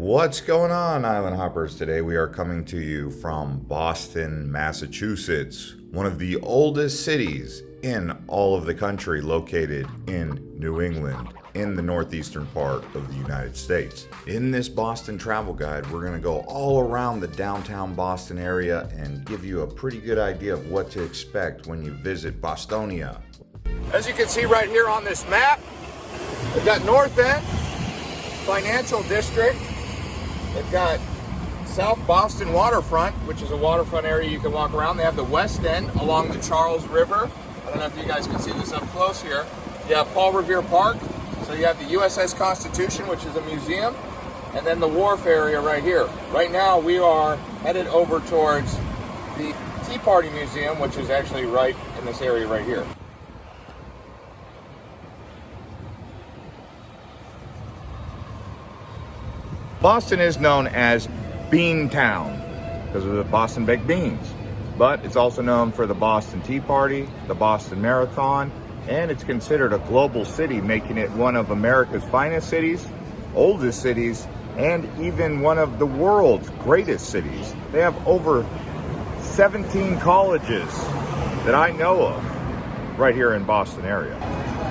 What's going on, Island Hoppers? Today we are coming to you from Boston, Massachusetts, one of the oldest cities in all of the country, located in New England, in the northeastern part of the United States. In this Boston travel guide, we're going to go all around the downtown Boston area and give you a pretty good idea of what to expect when you visit Bostonia. As you can see right here on this map, we've got North End, Financial District, They've got South Boston Waterfront, which is a waterfront area you can walk around. They have the West End along the Charles River. I don't know if you guys can see this up close here. You have Paul Revere Park. So you have the USS Constitution, which is a museum, and then the wharf area right here. Right now we are headed over towards the Tea Party Museum, which is actually right in this area right here. Boston is known as Bean Town because of the Boston baked beans. But it's also known for the Boston Tea Party, the Boston Marathon, and it's considered a global city, making it one of America's finest cities, oldest cities, and even one of the world's greatest cities. They have over 17 colleges that I know of right here in Boston area.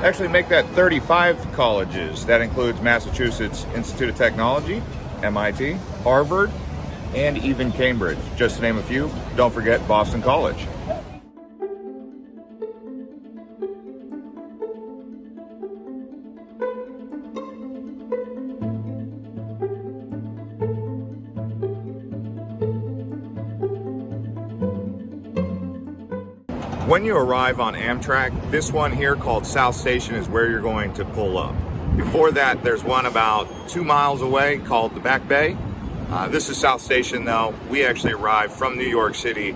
Actually make that 35 colleges. That includes Massachusetts Institute of Technology, MIT, Harvard, and even Cambridge, just to name a few. Don't forget Boston College. When you arrive on Amtrak, this one here called South Station is where you're going to pull up. Before that, there's one about two miles away called the Back Bay. Uh, this is South Station though. We actually arrived from New York City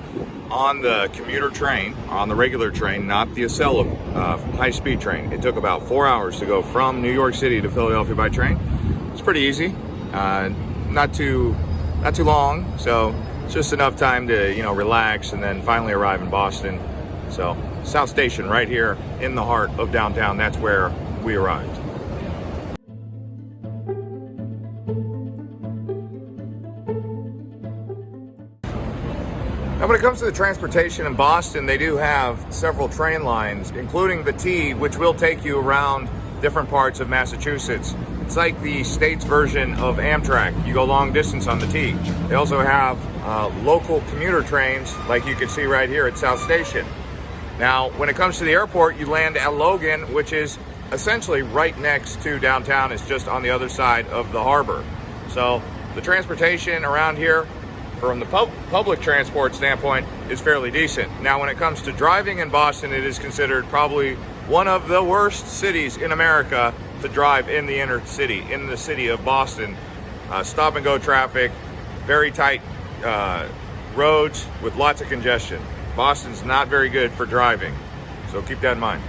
on the commuter train, on the regular train, not the Acela uh, high-speed train. It took about four hours to go from New York City to Philadelphia by train. It's pretty easy, uh, not too, not too long. So it's just enough time to you know relax and then finally arrive in Boston. So South Station right here in the heart of downtown. That's where we arrived. Now when it comes to the transportation in Boston, they do have several train lines, including the T, which will take you around different parts of Massachusetts. It's like the state's version of Amtrak. You go long distance on the T. They also have uh, local commuter trains, like you can see right here at South Station. Now, when it comes to the airport, you land at Logan, which is essentially right next to downtown. It's just on the other side of the harbor. So the transportation around here from the pub public transport standpoint is fairly decent. Now, when it comes to driving in Boston, it is considered probably one of the worst cities in America to drive in the inner city, in the city of Boston. Uh, stop and go traffic, very tight uh, roads with lots of congestion. Boston's not very good for driving, so keep that in mind.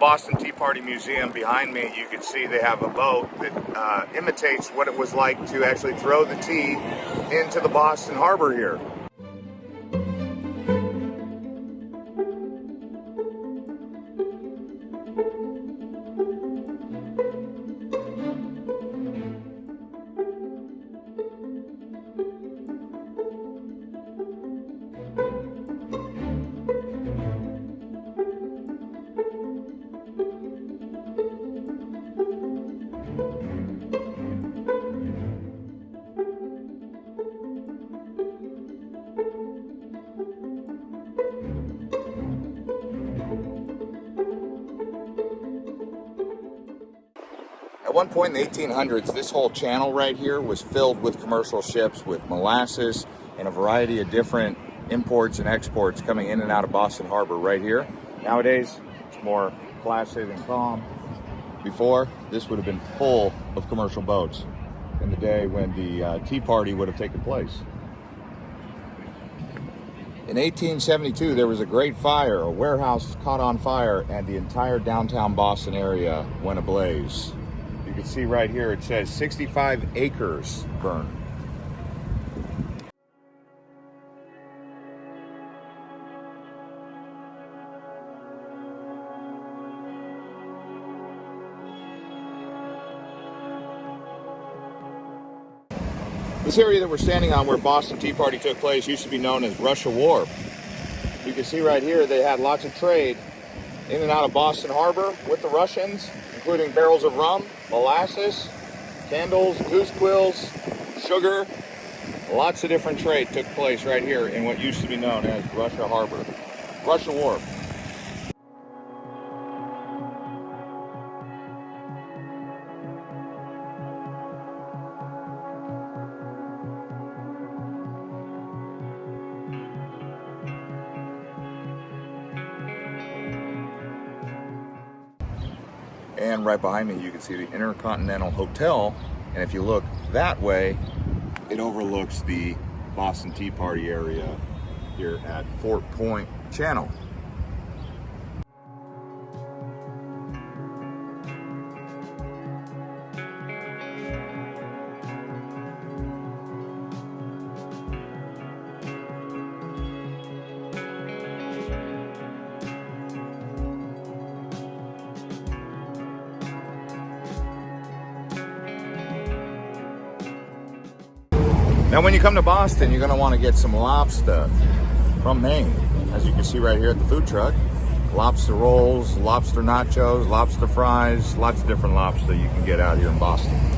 Boston Tea Party Museum. Behind me, you can see they have a boat that uh, imitates what it was like to actually throw the tea into the Boston Harbor here. Point in the 1800s, this whole channel right here was filled with commercial ships with molasses and a variety of different imports and exports coming in and out of Boston Harbor right here. Nowadays, it's more placid and calm. Before, this would have been full of commercial boats in the day when the uh, Tea Party would have taken place. In 1872, there was a great fire. A warehouse caught on fire, and the entire downtown Boston area went ablaze. You can see right here it says 65 acres burned. This area that we're standing on where Boston Tea Party took place used to be known as Russia Wharf. You can see right here they had lots of trade in and out of Boston Harbor with the Russians, including barrels of rum, molasses, candles, goose quills, sugar. Lots of different trade took place right here in what used to be known as Russia Harbor, Russia Wharf. Right behind me, you can see the Intercontinental Hotel. And if you look that way, it overlooks the Boston Tea Party area here at Fort Point Channel. Now, when you come to Boston, you're want to get some lobster from Maine. As you can see right here at the food truck, lobster rolls, lobster nachos, lobster fries, lots of different lobster you can get out here in Boston.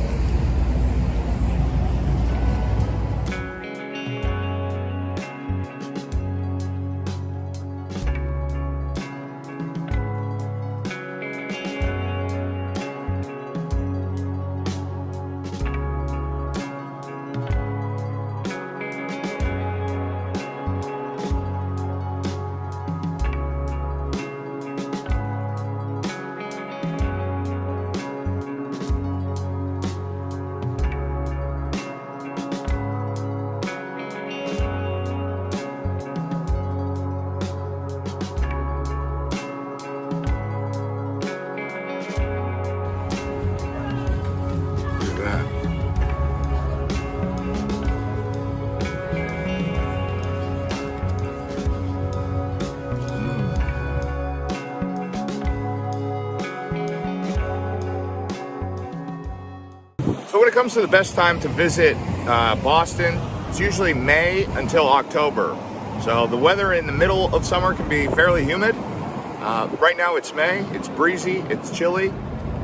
It comes to the best time to visit uh, Boston, it's usually May until October. So the weather in the middle of summer can be fairly humid. Uh, right now it's May, it's breezy, it's chilly.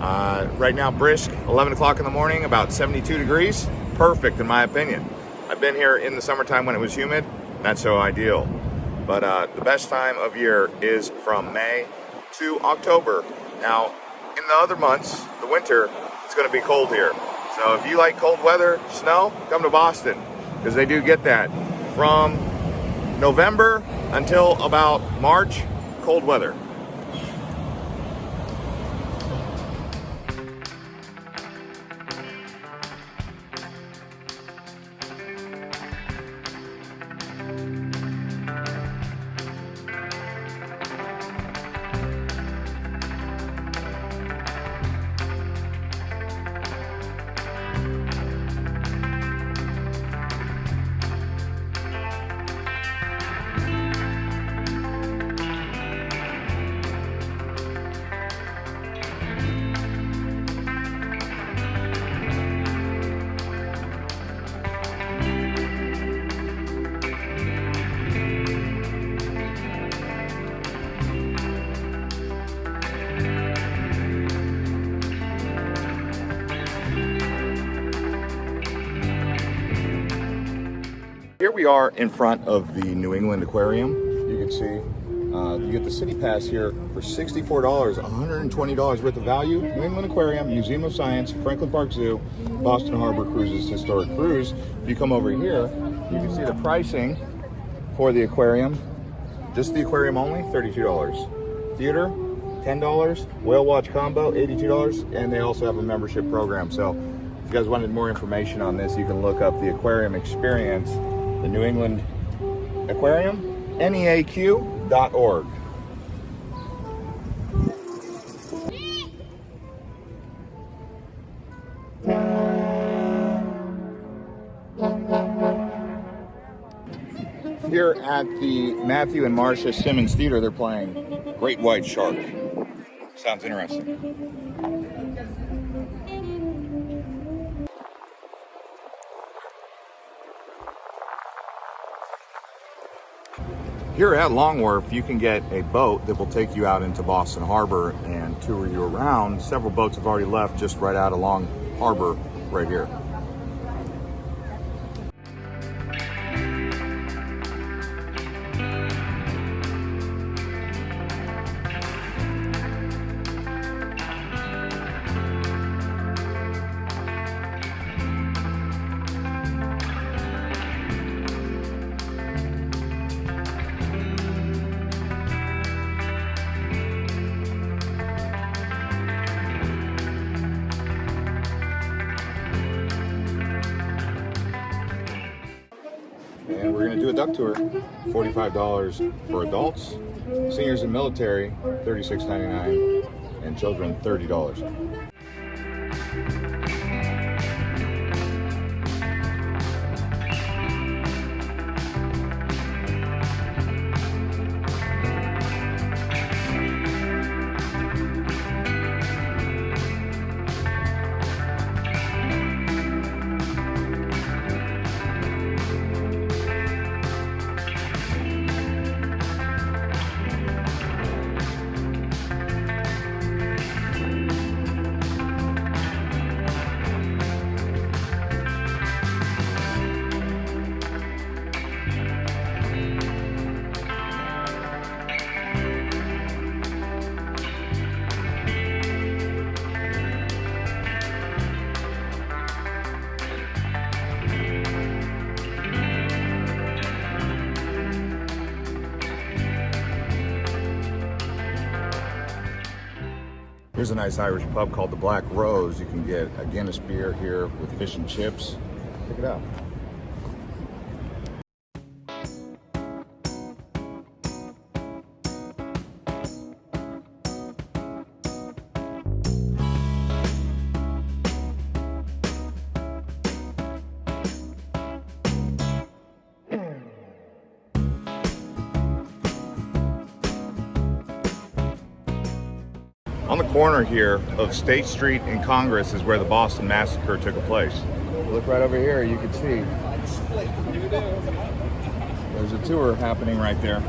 Uh, right now brisk, 11 o'clock in the morning, about 72 degrees. Perfect in my opinion. I've been here in the summertime when it was humid, not so ideal. But uh, the best time of year is from May to October. Now, in the other months, the winter, it's going to be cold here. So if you like cold weather, snow, come to Boston because they do get that from November until about March, cold weather. We are in front of the New England Aquarium. You can see uh, you get the city pass here for $64, $120 worth of value. New England Aquarium, Museum of Science, Franklin Park Zoo, Boston Harbor Cruises Historic Cruise. If you come over here, you can see the pricing for the aquarium. Just the aquarium only, $32. Theater, $10. Whale Watch Combo, $82. And they also have a membership program. So if you guys wanted more information on this, you can look up the aquarium experience, the New England Aquarium, neaq.org. Here at the Matthew and Marcia Simmons Theater, they're playing Great White Shark. Sounds interesting. Here at Long Wharf, you can get a boat that will take you out into Boston Harbor and tour you around. Several boats have already left just right out along harbor right here. A duck tour. $45 for adults, seniors and military, $36.99, and children, $30. Here's a nice Irish pub called the Black Rose. You can get a Guinness beer here with fish and chips. Check it out. Corner here of State Street and Congress is where the Boston Massacre took place. Look right over here, you can see. There's a tour happening right there.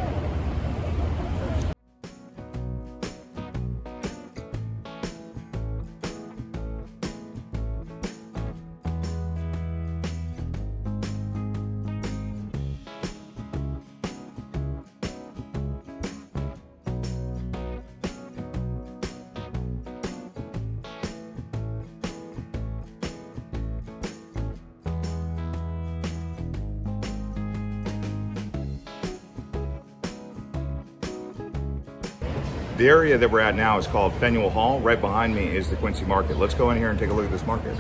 Area that we're at now is called Faneuil Hall. Right behind me is the Quincy Market. Let's go in here and take a look at this market.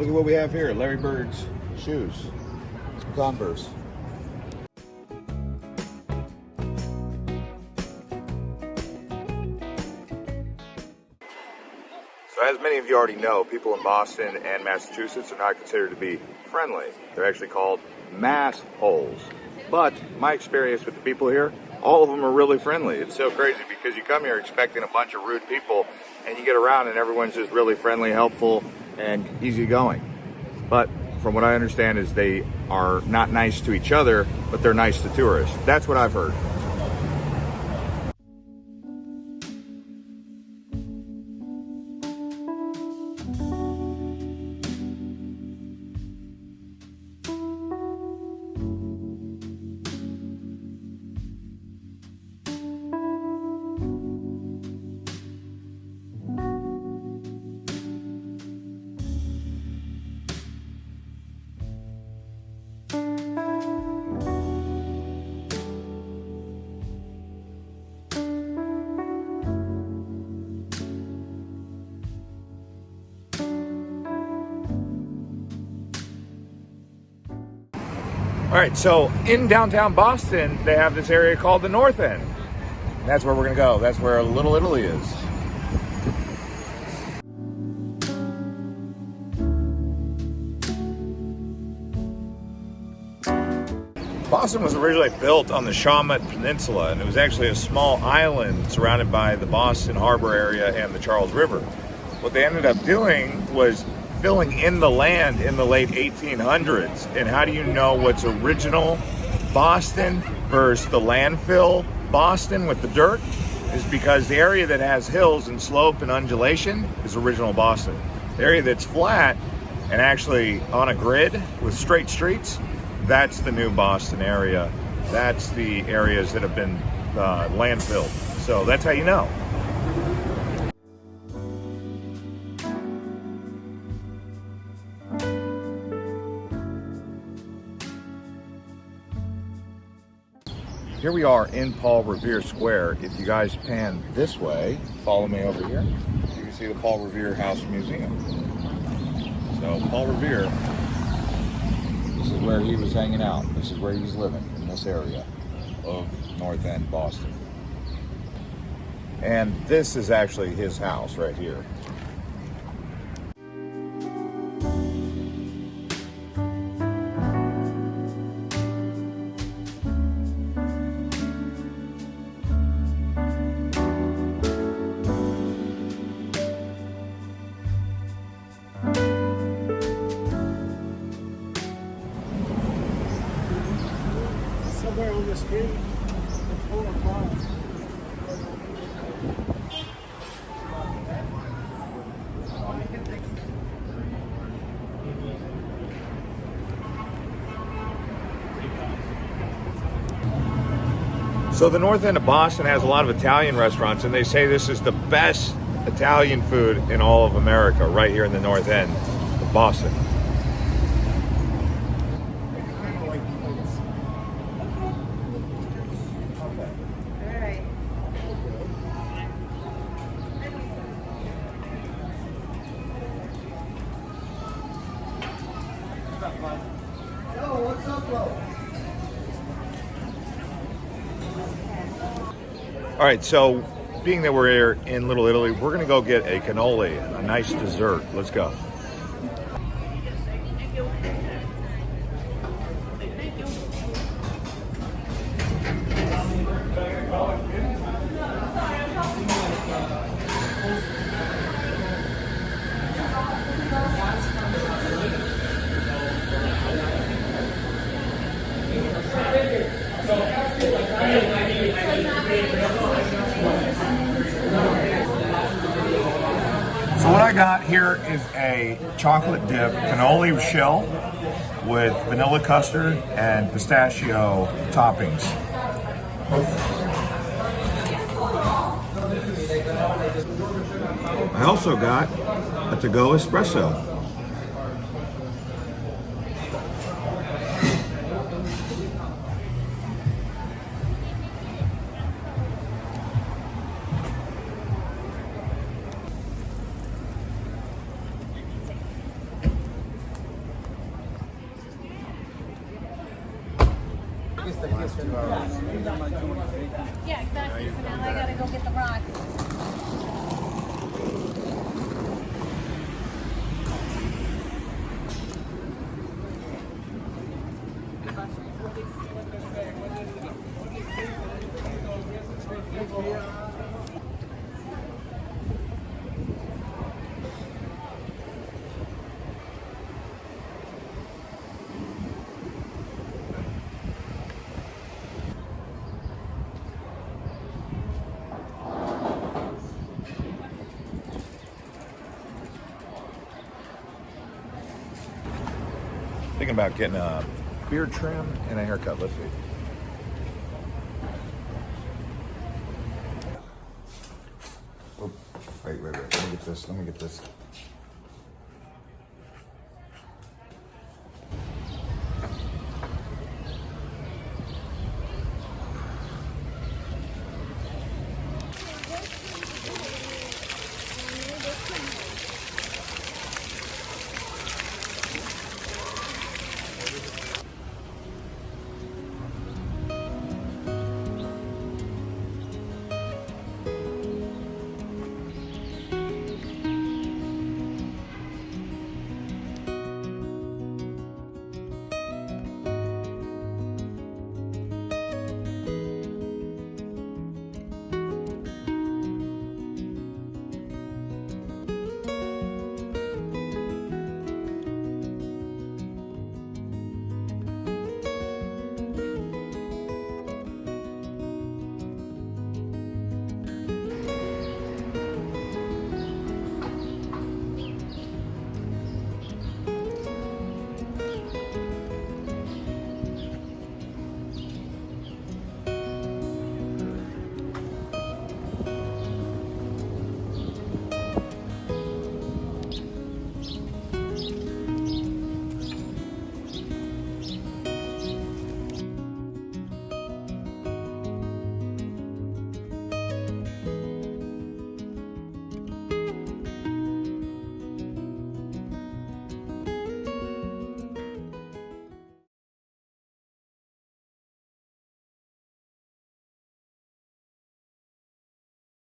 Look at what we have here. Larry Bird's shoes. Converse. So as many of you already know, people in Boston and Massachusetts are not considered to be friendly. They're actually called mass holes. But my experience with the people here, all of them are really friendly. It's so crazy because you come here expecting a bunch of rude people and you get around and everyone's just really friendly, helpful, and easygoing. But from what I understand is they are not nice to each other, but they're nice to tourists. That's what I've heard. All right, so in downtown Boston, they have this area called the North End. That's where we're gonna go. That's where Little Italy is. Boston was originally built on the Shawmut Peninsula, and it was actually a small island surrounded by the Boston Harbor area and the Charles River. What they ended up doing was filling in the land in the late 1800s. And how do you know what's original Boston versus the landfill Boston with the dirt? Is because the area that has hills and slope and undulation is original Boston. The area that's flat and actually on a grid with straight streets, that's the new Boston area. That's the areas that have been uh, landfilled. So that's how you know. Here we are in Paul Revere Square. If you guys pan this way, follow me over here, you can see the Paul Revere House Museum. So Paul Revere, this is where he was hanging out. This is where he was living, in this area of North End, Boston. And this is actually his house right here. So the north end of Boston has a lot of Italian restaurants, and they say this is the best Italian food in all of America, right here in the north end of Boston. Right, so being that we're here in Little Italy, we're gonna go get a cannoli, a nice dessert. Let's go. So what I got here is a chocolate dip cannoli shell with vanilla custard and pistachio toppings. I also got a to-go espresso. Thinking about getting a beard trim and a haircut. Let's see. Wait, wait, wait. Let me get this. Let me get this.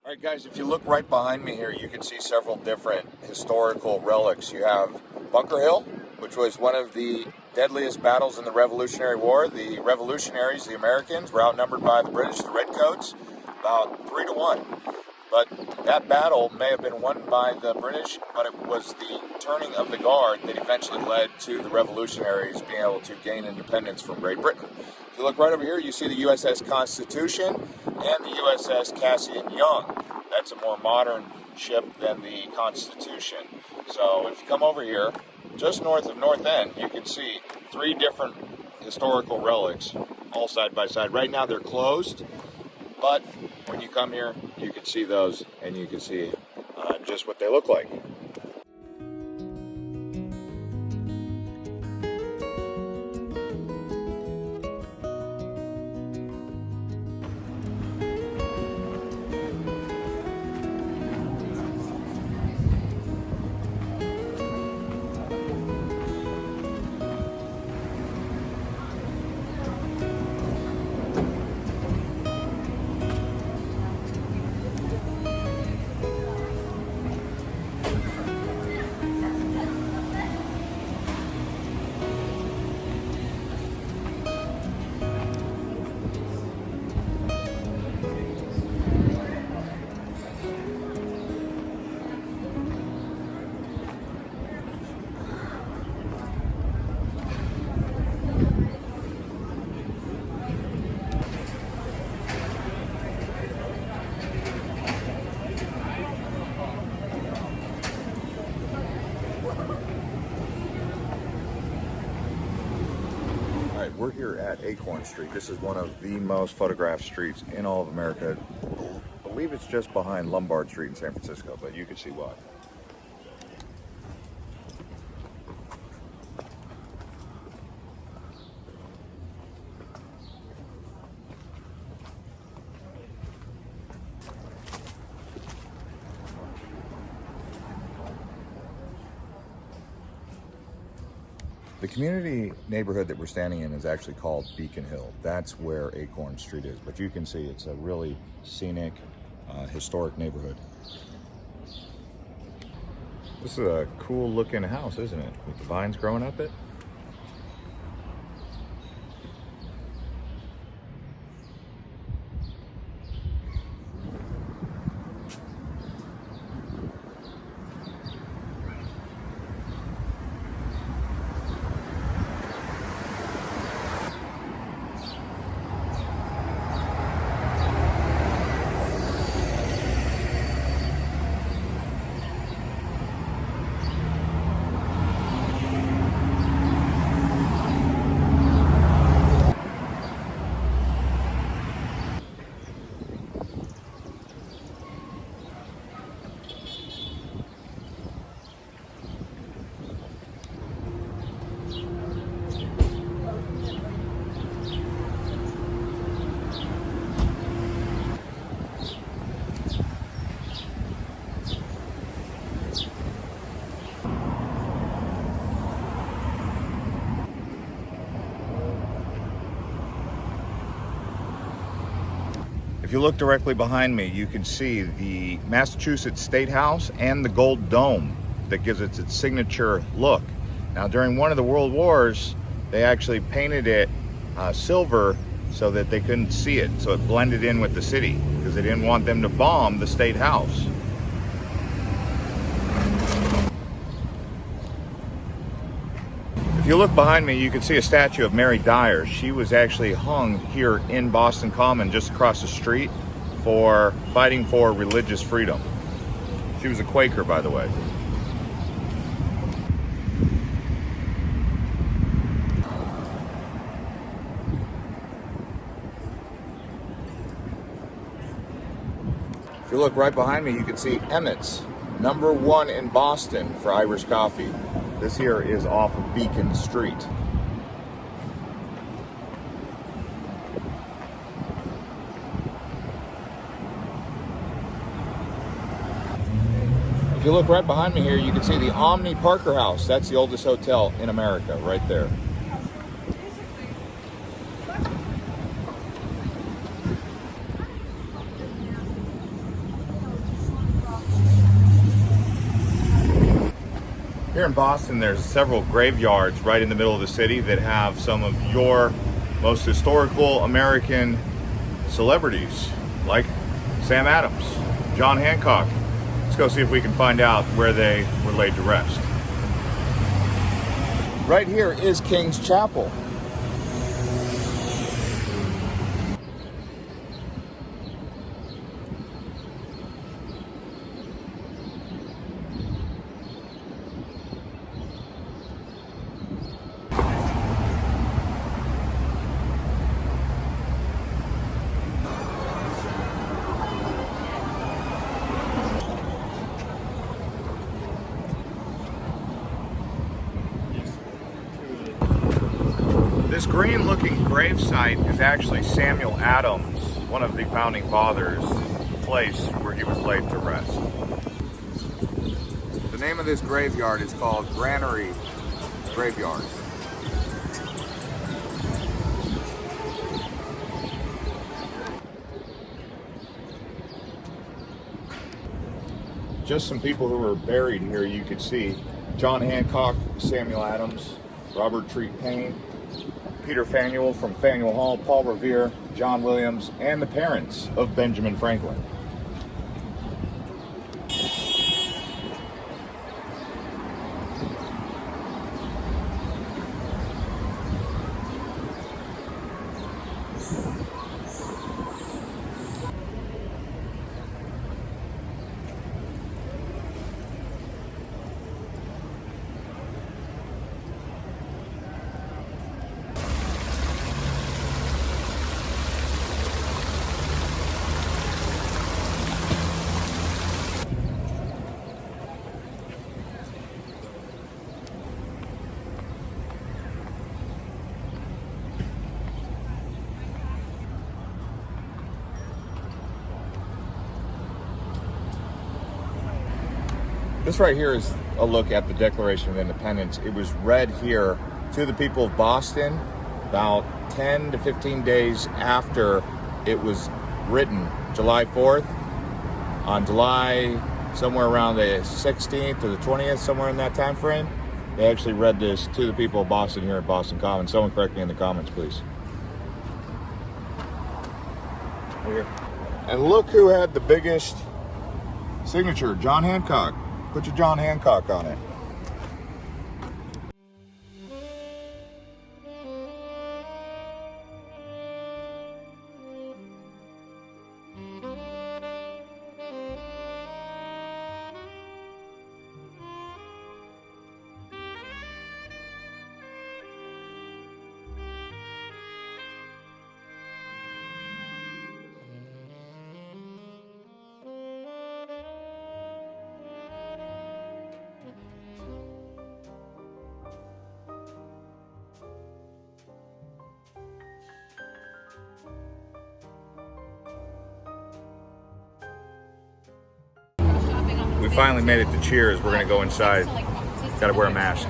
All right, guys, if you look right behind me here, you can see several different historical relics. You have Bunker Hill, which was one of the deadliest battles in the Revolutionary War. The revolutionaries, the Americans, were outnumbered by the British, the Redcoats, about three to one. But that battle may have been won by the British, but it was the turning of the guard that eventually led to the revolutionaries being able to gain independence from Great Britain. If you look right over here, you see the USS Constitution and the USS Cassin Young. That's a more modern ship than the Constitution. So if you come over here, just north of North End, you can see three different historical relics all side by side. Right now they're closed, but when you come here, you can see those and you can see uh, just what they look like. Street. This is one of the most photographed streets in all of America. I believe it's just behind Lombard Street in San Francisco, but you can see why. The community neighborhood that we're standing in is actually called Beacon Hill. That's where Acorn Street is. But you can see it's a really scenic, uh, historic neighborhood. This is a cool looking house, isn't it? With the vines growing up it. You look directly behind me, you can see the Massachusetts State House and the gold dome that gives it its signature look. Now, during one of the world wars, they actually painted it uh, silver so that they couldn't see it, so it blended in with the city because they didn't want them to bomb the State House. If you look behind me, you can see a statue of Mary Dyer. She was actually hung here in Boston Common, just across the street, for fighting for religious freedom. She was a Quaker, by the way. If you look right behind me, you can see Emmett's, number one in Boston for Irish coffee. This here is off of Beacon Street. If you look right behind me here, you can see the Omni Parker House. That's the oldest hotel in America, right there. Boston, there's several graveyards right in the middle of the city that have some of your most historical American celebrities, like Sam Adams, John Hancock. Let's go see if we can find out where they were laid to rest. Right here is King's Chapel. This green looking gravesite is actually Samuel Adams, one of the founding fathers, place where he was laid to rest. The name of this graveyard is called Granary Graveyard. Just some people who were buried here you could see. John Hancock, Samuel Adams, Robert Treat Paine, Peter Faneuil from Faneuil Hall, Paul Revere, John Williams, and the parents of Benjamin Franklin. This right here is a look at the Declaration of Independence. It was read here to the people of Boston about 10 to 15 days after it was written, July 4th. On July, somewhere around the 16th or the 20th, somewhere in that time frame, they actually read this to the people of Boston here at Boston Commons. Someone correct me in the comments, please. Here. And look who had the biggest signature, John Hancock. Put your John Hancock on it. Made it to Cheers. We're gonna go inside. Gotta wear a mask.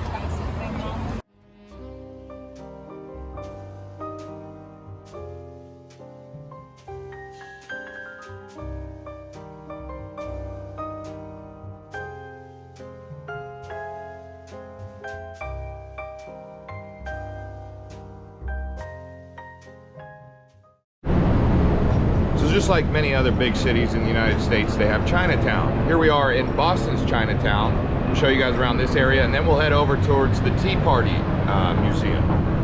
Like many other big cities in the United States, they have Chinatown. Here we are in Boston's Chinatown. We'll show you guys around this area, and then we'll head over towards the Tea Party uh, Museum.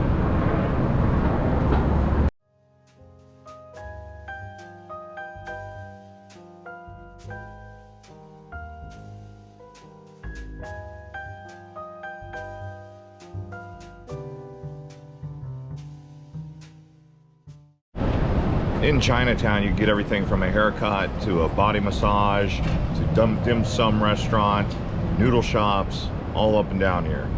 Chinatown, you get everything from a haircut to a body massage to dim, dim sum restaurant, noodle shops, all up and down here.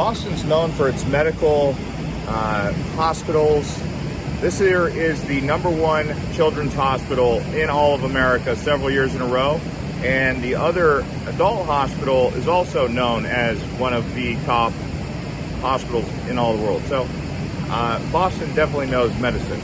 Boston's known for its medical uh, hospitals. This here is the number one children's hospital in all of America several years in a row. And the other adult hospital is also known as one of the top hospitals in all the world. So uh, Boston definitely knows medicine.